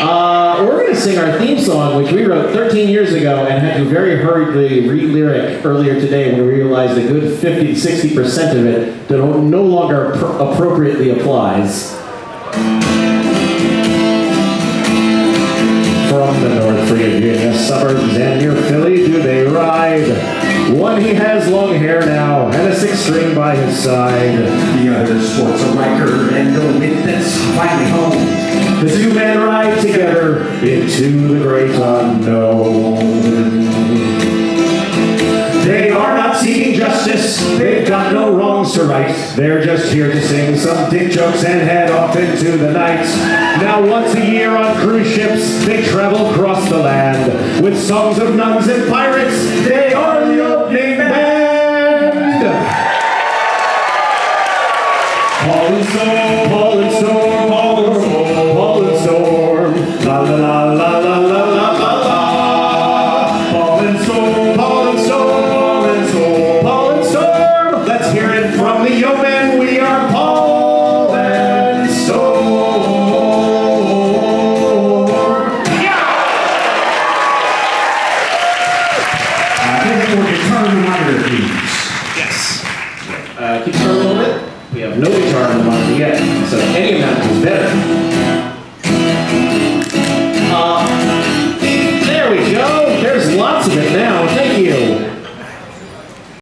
Uh, we're going to sing our theme song, which we wrote 13 years ago and had to very hurriedly re-lyric earlier today when we realized a good 50 60% of it no longer pr- appropriately applies. From the North Virginia suburbs and near Philly do they ride. One he has long hair now and a six string by his side. The other sports a Riker and a into the great unknown. They are not seeking justice, they've got no wrongs to right. They're just here to sing some dick jokes and head off into the night. Now, once a year on cruise ships, they travel across the land. With songs of nuns and pirates, they are the opening band. Paul and Yes. Uh, keep it a little bit. We have no guitar in the monitor yet, so any amount is better.